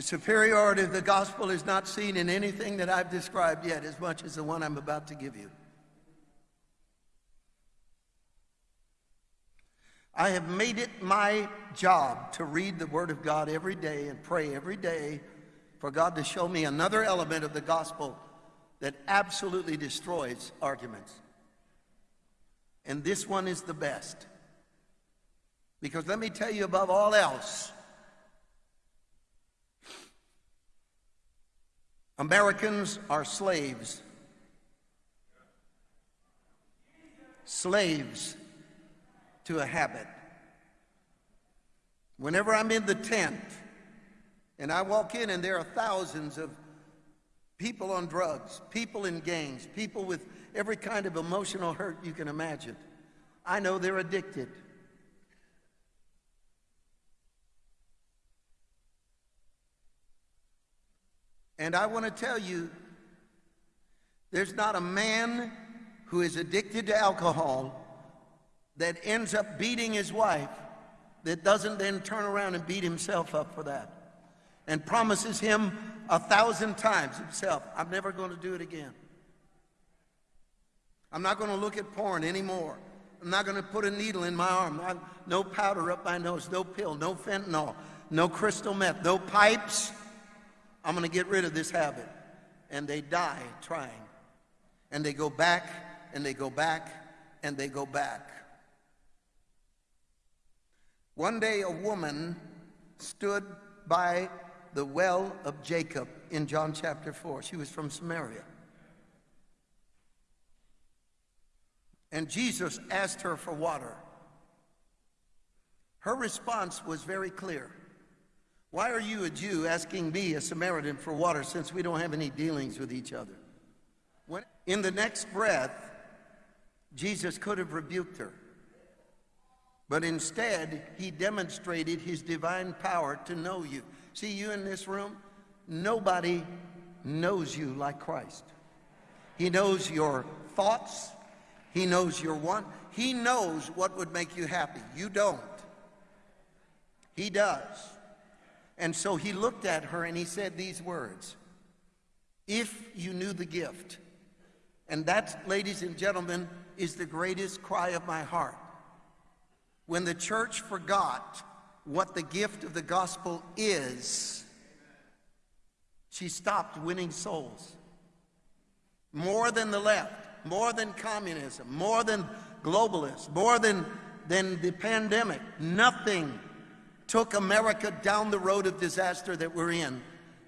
The superiority of the gospel is not seen in anything that I've described yet as much as the one I'm about to give you. I have made it my job to read the Word of God every day and pray every day for God to show me another element of the gospel that absolutely destroys arguments. And this one is the best. Because let me tell you, above all else, Americans are slaves. Slaves to a habit. Whenever I'm in the tent and I walk in and there are thousands of people on drugs, people in gangs, people with every kind of emotional hurt you can imagine, I know they're addicted. And I want to tell you, there's not a man who is addicted to alcohol that ends up beating his wife that doesn't then turn around and beat himself up for that and promises him a thousand times himself, I'm never going to do it again. I'm not going to look at porn anymore. I'm not going to put a needle in my arm. no powder up my nose, no pill, no fentanyl, no crystal meth, no pipes. I'm going to get rid of this habit. And they die trying. And they go back, and they go back, and they go back. One day, a woman stood by the well of Jacob in John chapter 4. She was from Samaria. And Jesus asked her for water. Her response was very clear. Why are you, a Jew, asking me, a Samaritan, for water since we don't have any dealings with each other? When, in the next breath, Jesus could have rebuked her. But instead, he demonstrated his divine power to know you. See, you in this room, nobody knows you like Christ. He knows your thoughts, he knows your want, he knows what would make you happy. You don't. He does. And so he looked at her and he said these words If you knew the gift, and that, ladies and gentlemen, is the greatest cry of my heart when the church forgot what the gift of the gospel is, she stopped winning souls. More than the left, more than communism, more than globalists, more than, than the pandemic, nothing took America down the road of disaster that we're in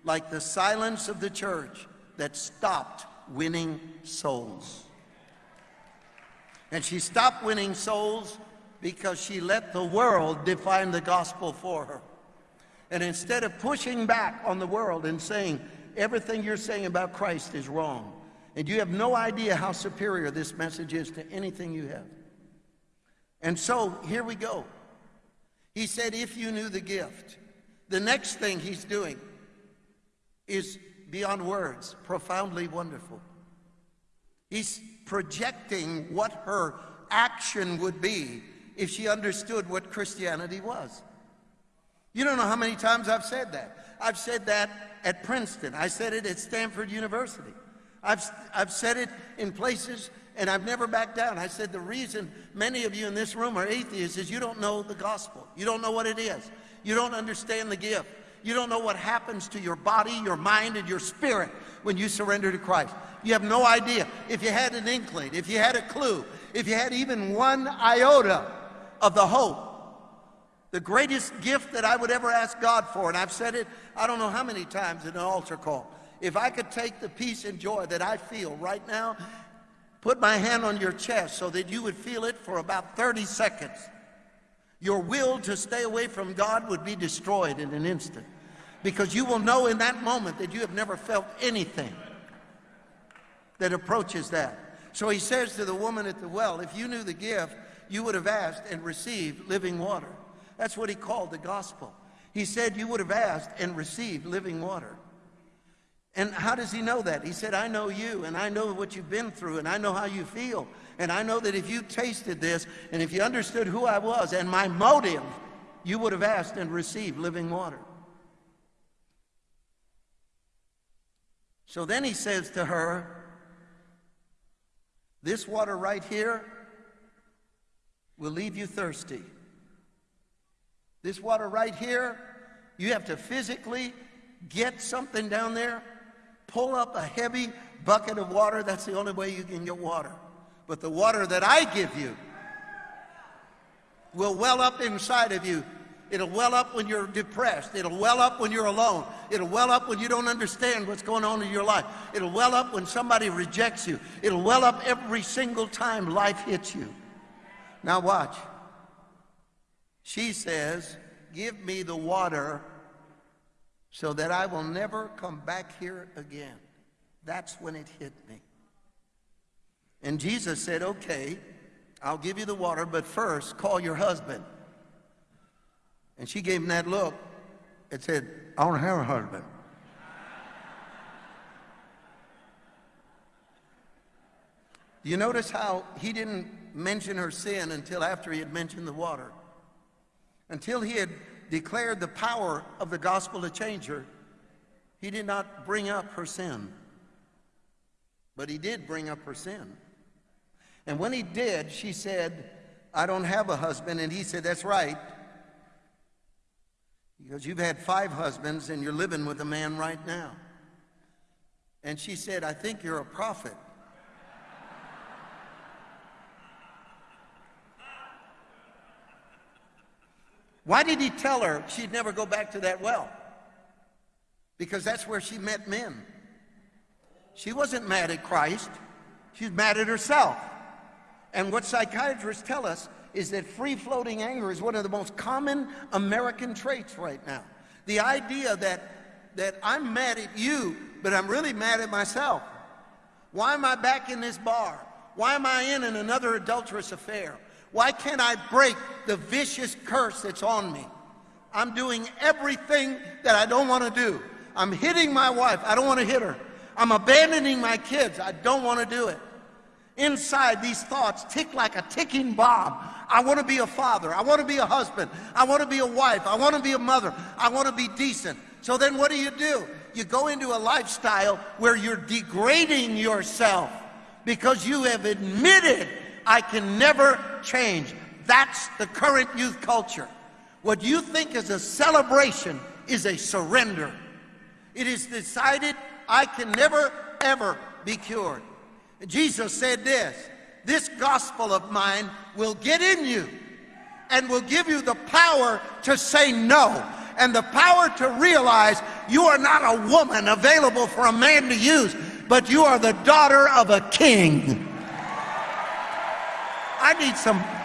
like the silence of the church that stopped winning souls. And she stopped winning souls because she let the world define the gospel for her. And instead of pushing back on the world and saying, everything you're saying about Christ is wrong, and you have no idea how superior this message is to anything you have. And so here we go. He said, if you knew the gift, the next thing he's doing is beyond words, profoundly wonderful. He's projecting what her action would be if she understood what Christianity was. You don't know how many times I've said that. I've said that at Princeton. I said it at Stanford University. I've, I've said it in places and I've never backed down. I said the reason many of you in this room are atheists is you don't know the gospel. You don't know what it is. You don't understand the gift. You don't know what happens to your body, your mind, and your spirit when you surrender to Christ. You have no idea. If you had an inkling, if you had a clue, if you had even one iota of the hope. The greatest gift that I would ever ask God for, and I've said it I don't know how many times in an altar call. If I could take the peace and joy that I feel right now, put my hand on your chest so that you would feel it for about 30 seconds, your will to stay away from God would be destroyed in an instant. Because you will know in that moment that you have never felt anything that approaches that. So he says to the woman at the well, if you knew the gift, you would have asked and received living water. That's what he called the gospel. He said you would have asked and received living water. And how does he know that? He said, I know you, and I know what you've been through, and I know how you feel. And I know that if you tasted this, and if you understood who I was and my motive, you would have asked and received living water. So then he says to her, This water right here will leave you thirsty. This water right here, you have to physically get something down there, pull up a heavy bucket of water. That's the only way you can get water. But the water that I give you will well up inside of you. It'll well up when you're depressed. It'll well up when you're alone. It'll well up when you don't understand what's going on in your life. It'll well up when somebody rejects you. It'll well up every single time life hits you. Now watch. She says, Give me the water so that I will never come back here again. That's when it hit me. And Jesus said, Okay, I'll give you the water, but first call your husband. And she gave him that look and said, I don't have a husband. Do you notice how he didn't mention her sin until after he had mentioned the water? Until he had declared the power of the gospel to change her, he did not bring up her sin. But he did bring up her sin. And when he did, she said, I don't have a husband. And he said, That's right. Because you've had five husbands and you're living with a man right now. And she said, I think you're a prophet. Why did he tell her she'd never go back to that well? Because that's where she met men. She wasn't mad at Christ, she's mad at herself. And what psychiatrists tell us is that free floating anger is one of the most common American traits right now. The idea that, that I'm mad at you, but I'm really mad at myself. Why am I back in this bar? Why am I in another adulterous affair? Why can't I break the vicious curse that's on me? I'm doing everything that I don't want to do. I'm hitting my wife. I don't want to hit her. I'm abandoning my kids. I don't want to do it. Inside, these thoughts tick like a ticking bomb. I want to be a father. I want to be a husband. I want to be a wife. I want to be a mother. I want to be decent. So then what do you do? You go into a lifestyle where you're degrading yourself because you have admitted I can never change. That's the current youth culture. What you think is a celebration is a surrender. It is decided I can never, ever be cured. Jesus said this this gospel of mine will get in you and will give you the power to say no and the power to realize you are not a woman available for a man to use, but you are the daughter of a king. I need some